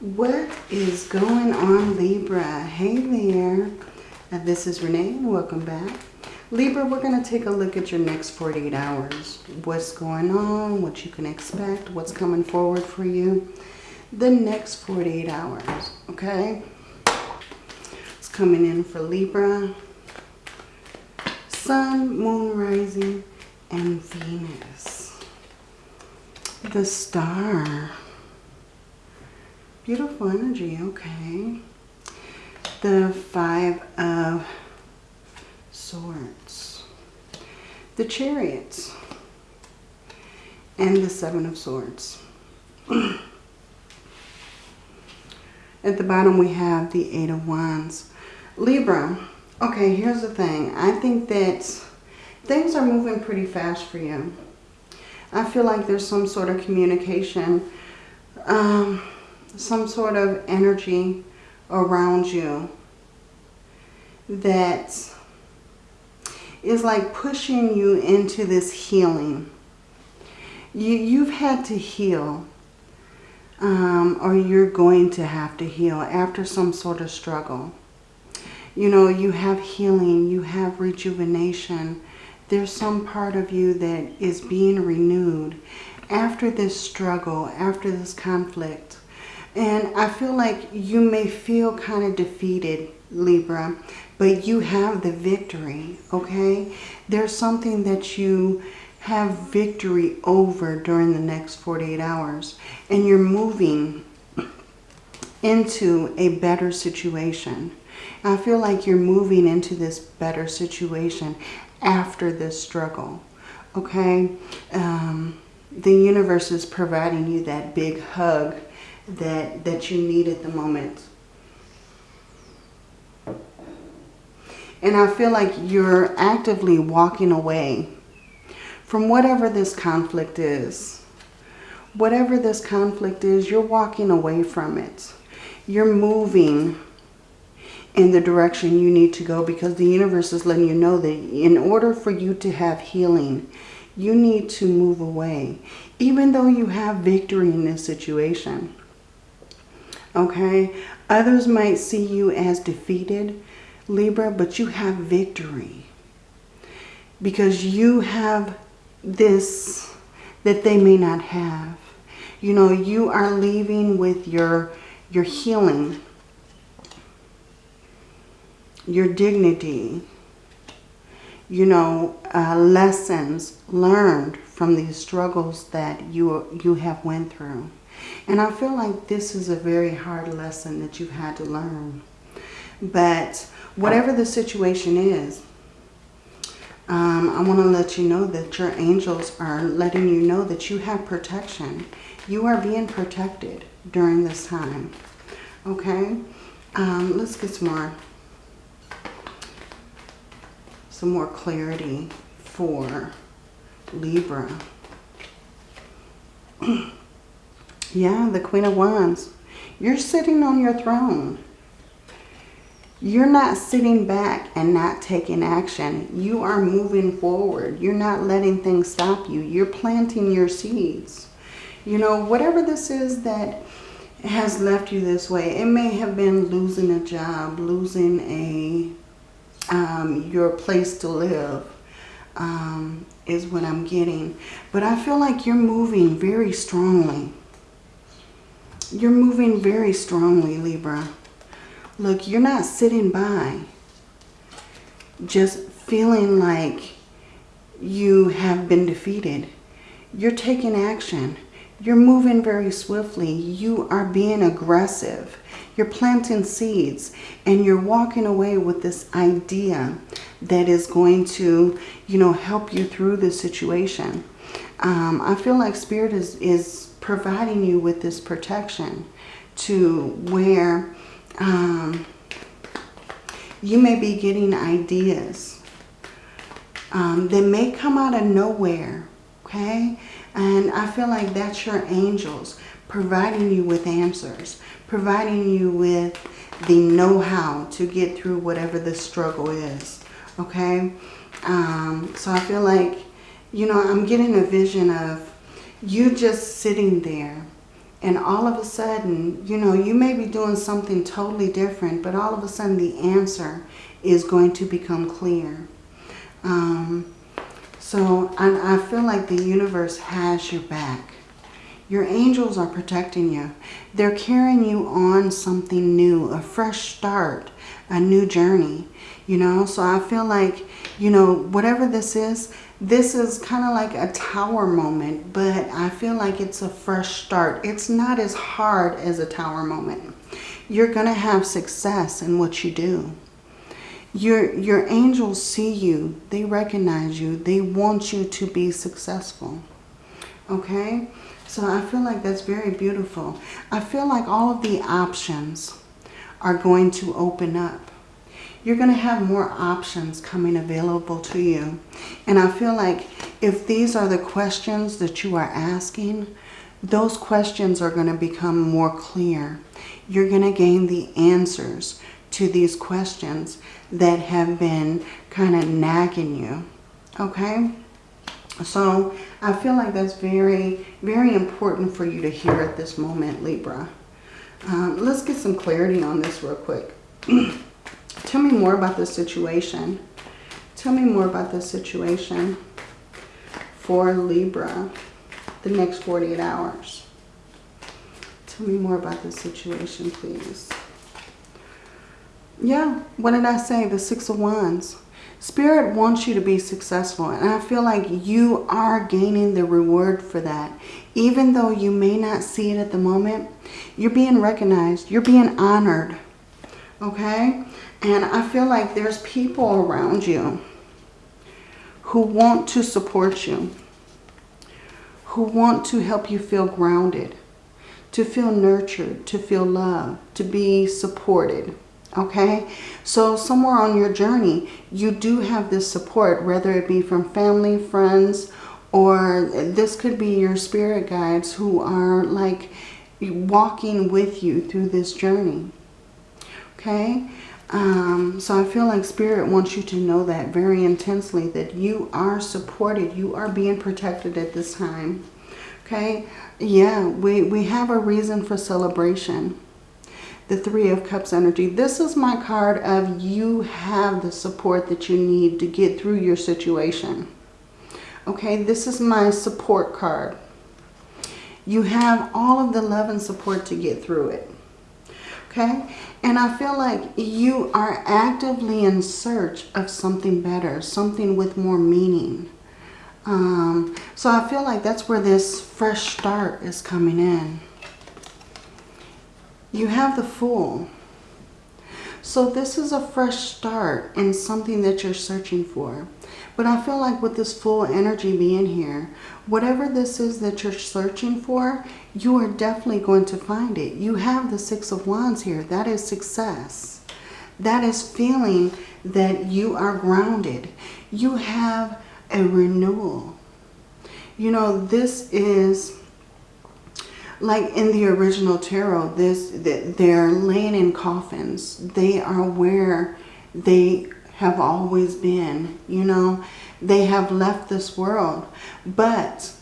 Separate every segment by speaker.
Speaker 1: What is going on, Libra? Hey there. Uh, this is Renee and welcome back. Libra, we're going to take a look at your next 48 hours. What's going on, what you can expect, what's coming forward for you. The next 48 hours, okay? It's coming in for Libra. Sun, Moon, Rising, and Venus. The Star. Beautiful energy, okay. The Five of Swords. The Chariots. And the Seven of Swords. At the bottom we have the Eight of Wands. Libra, okay, here's the thing. I think that things are moving pretty fast for you. I feel like there's some sort of communication um, some sort of energy around you that is like pushing you into this healing. You, you've had to heal um, or you're going to have to heal after some sort of struggle. You know, you have healing, you have rejuvenation. There's some part of you that is being renewed after this struggle, after this conflict. And I feel like you may feel kind of defeated, Libra, but you have the victory, okay? There's something that you have victory over during the next 48 hours. And you're moving into a better situation. I feel like you're moving into this better situation after this struggle, okay? Um, the universe is providing you that big hug that, that you need at the moment. And I feel like you're actively walking away from whatever this conflict is. Whatever this conflict is, you're walking away from it. You're moving in the direction you need to go because the universe is letting you know that in order for you to have healing, you need to move away. Even though you have victory in this situation okay? Others might see you as defeated, Libra, but you have victory. Because you have this that they may not have. You know, you are leaving with your, your healing, your dignity, you know, uh, lessons learned from these struggles that you, you have went through. And I feel like this is a very hard lesson that you've had to learn. But whatever the situation is, um, I want to let you know that your angels are letting you know that you have protection. You are being protected during this time. Okay? Um, let's get some more, some more clarity for Libra. Yeah, the Queen of Wands. You're sitting on your throne. You're not sitting back and not taking action. You are moving forward. You're not letting things stop you. You're planting your seeds. You know, whatever this is that has left you this way, it may have been losing a job, losing a um, your place to live um, is what I'm getting. But I feel like you're moving very strongly. You're moving very strongly, Libra. Look, you're not sitting by just feeling like you have been defeated. You're taking action. You're moving very swiftly. You are being aggressive. You're planting seeds and you're walking away with this idea that is going to, you know, help you through this situation. Um, I feel like Spirit is, is providing you with this protection to where um, you may be getting ideas um, that may come out of nowhere, okay? And I feel like that's your angels providing you with answers, providing you with the know-how to get through whatever the struggle is, okay? Um, so I feel like, you know, I'm getting a vision of you just sitting there And all of a sudden, you know, you may be doing something totally different, but all of a sudden the answer is going to become clear. Um, so I, I feel like the universe has your back. Your angels are protecting you. They're carrying you on something new, a fresh start, a new journey. You know, so I feel like, you know, whatever this is, this is kind of like a tower moment, but I feel like it's a fresh start. It's not as hard as a tower moment. You're going to have success in what you do. Your, your angels see you. They recognize you. They want you to be successful. Okay? So I feel like that's very beautiful. I feel like all of the options are going to open up. You're going to have more options coming available to you. And I feel like if these are the questions that you are asking, those questions are going to become more clear. You're going to gain the answers to these questions that have been kind of nagging you. Okay? So I feel like that's very, very important for you to hear at this moment, Libra. Um, let's get some clarity on this real quick. Tell me more about this situation. Tell me more about this situation for Libra the next 48 hours. Tell me more about this situation, please. Yeah, what did I say? The Six of Wands. Spirit wants you to be successful. And I feel like you are gaining the reward for that. Even though you may not see it at the moment, you're being recognized. You're being honored. Okay? And I feel like there's people around you who want to support you. Who want to help you feel grounded. To feel nurtured. To feel loved. To be supported okay? So somewhere on your journey you do have this support whether it be from family friends or this could be your spirit guides who are like walking with you through this journey. Okay? Um, so I feel like spirit wants you to know that very intensely that you are supported you are being protected at this time. Okay? Yeah we we have a reason for celebration the Three of Cups energy. This is my card of you have the support that you need to get through your situation. Okay, this is my support card. You have all of the love and support to get through it. Okay, and I feel like you are actively in search of something better, something with more meaning. Um, so I feel like that's where this fresh start is coming in. You have the Fool. So this is a fresh start in something that you're searching for. But I feel like with this Fool energy being here, whatever this is that you're searching for, you are definitely going to find it. You have the Six of Wands here. That is success. That is feeling that you are grounded. You have a renewal. You know, this is like in the original tarot, this they're laying in coffins. They are where they have always been, you know. They have left this world, but,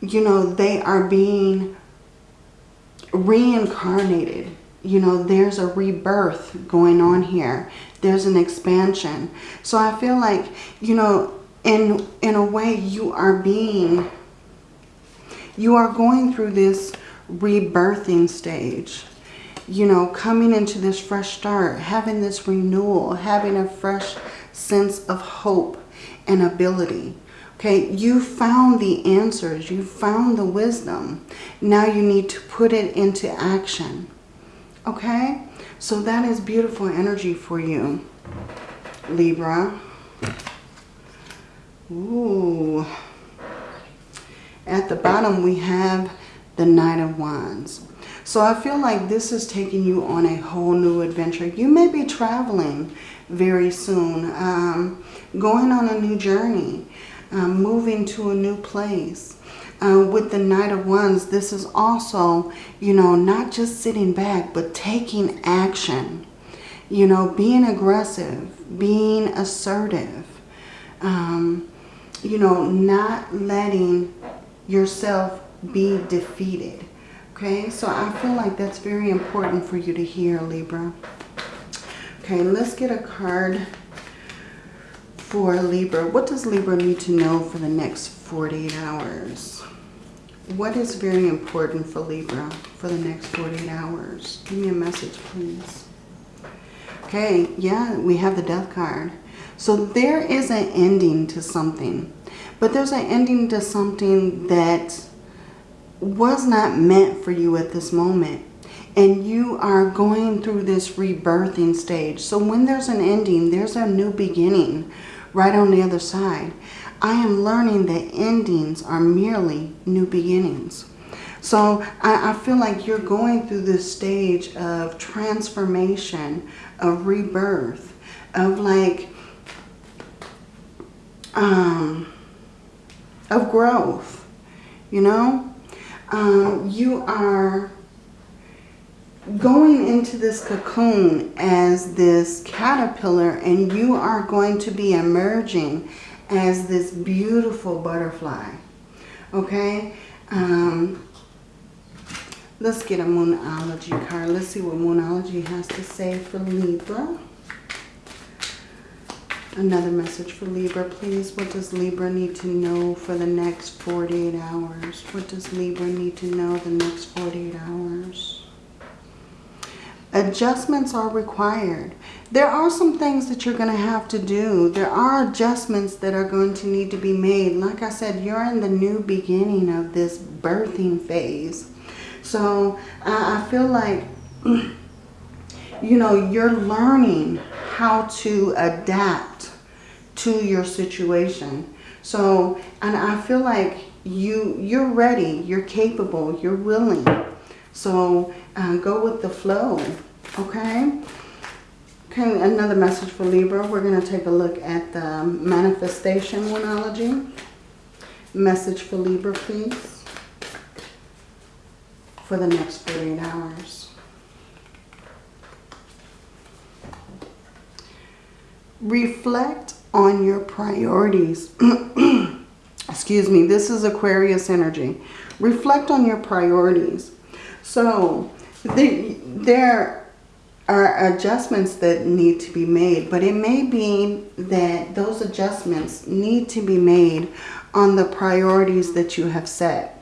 Speaker 1: you know, they are being reincarnated. You know, there's a rebirth going on here. There's an expansion. So I feel like, you know, in, in a way you are being, you are going through this rebirthing stage. You know, coming into this fresh start, having this renewal, having a fresh sense of hope and ability. Okay, you found the answers. You found the wisdom. Now you need to put it into action. Okay, so that is beautiful energy for you, Libra. Ooh. At the bottom we have the Knight of Wands. So I feel like this is taking you on a whole new adventure. You may be traveling very soon, um, going on a new journey, um, moving to a new place. Uh, with the Knight of Wands, this is also, you know, not just sitting back, but taking action. You know, being aggressive, being assertive. Um, you know, not letting yourself be defeated. Okay, so I feel like that's very important for you to hear, Libra. Okay, let's get a card for Libra. What does Libra need to know for the next 48 hours? What is very important for Libra for the next 48 hours? Give me a message, please. Okay, yeah, we have the death card. So there is an ending to something. But there's an ending to something that was not meant for you at this moment. And you are going through this rebirthing stage. So when there's an ending, there's a new beginning right on the other side. I am learning that endings are merely new beginnings. So I, I, feel like you're going through this stage of transformation, of rebirth, of like, um, of growth, you know? Um, you are going into this cocoon as this caterpillar and you are going to be emerging as this beautiful butterfly. Okay? Um, let's get a Moonology card. Let's see what Moonology has to say for Libra. Another message for Libra, please. What does Libra need to know for the next 48 hours? What does Libra need to know the next 48 hours? Adjustments are required. There are some things that you're going to have to do. There are adjustments that are going to need to be made. Like I said, you're in the new beginning of this birthing phase. So I feel like, you know, you're learning how to adapt to your situation. So, and I feel like you, you're ready, you're capable, you're willing. So uh, go with the flow, okay? Okay, another message for Libra. We're going to take a look at the manifestation Moonology. Message for Libra, please. For the next 48 hours. Reflect on your priorities. Excuse me, this is Aquarius energy. Reflect on your priorities. So the, there are adjustments that need to be made, but it may be that those adjustments need to be made on the priorities that you have set.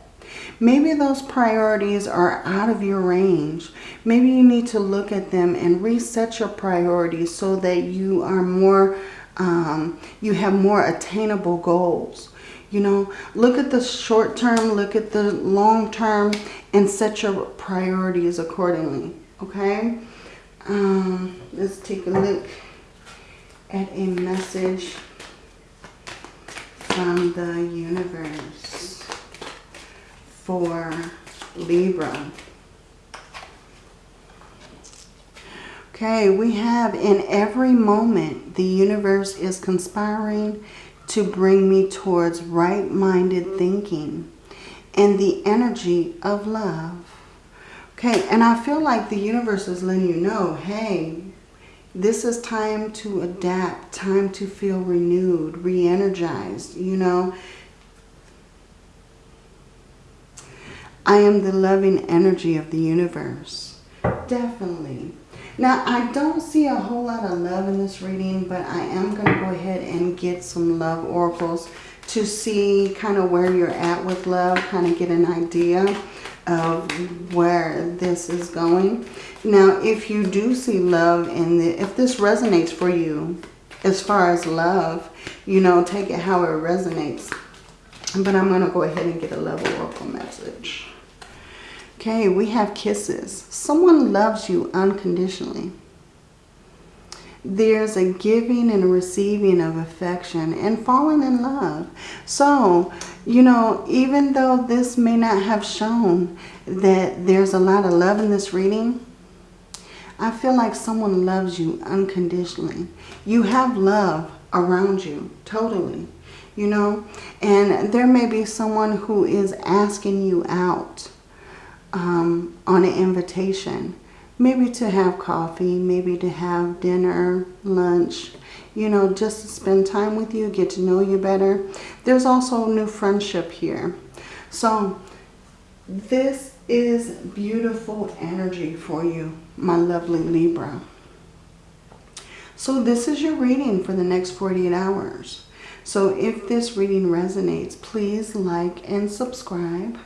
Speaker 1: Maybe those priorities are out of your range. Maybe you need to look at them and reset your priorities so that you are more um, you have more attainable goals. You know, look at the short term, look at the long term, and set your priorities accordingly. Okay? Um, let's take a look at a message from the universe for Libra. Okay, we have in every moment the universe is conspiring to bring me towards right-minded thinking and the energy of love. Okay, and I feel like the universe is letting you know, hey, this is time to adapt, time to feel renewed, re-energized, you know. I am the loving energy of the universe. Definitely. Now, I don't see a whole lot of love in this reading, but I am going to go ahead and get some love oracles to see kind of where you're at with love, kind of get an idea of where this is going. Now, if you do see love in the, if this resonates for you as far as love, you know, take it how it resonates. But I'm going to go ahead and get a love oracle message. Okay, we have kisses. Someone loves you unconditionally. There's a giving and a receiving of affection and falling in love. So, you know, even though this may not have shown that there's a lot of love in this reading, I feel like someone loves you unconditionally. You have love around you, totally, you know. And there may be someone who is asking you out um, on an invitation. Maybe to have coffee, maybe to have dinner, lunch, you know, just to spend time with you, get to know you better. There's also new friendship here. So this is beautiful energy for you, my lovely Libra. So this is your reading for the next 48 hours. So if this reading resonates, please like and subscribe.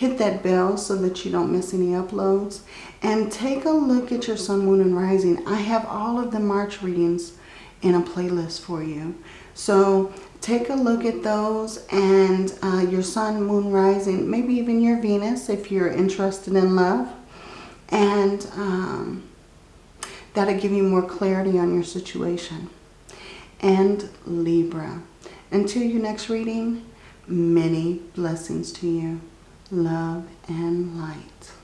Speaker 1: Hit that bell so that you don't miss any uploads. And take a look at your sun, moon, and rising. I have all of the March readings in a playlist for you. So take a look at those and uh, your sun, moon, rising, maybe even your Venus if you're interested in love. And um, that'll give you more clarity on your situation. And Libra. Until your next reading, many blessings to you. Love and light.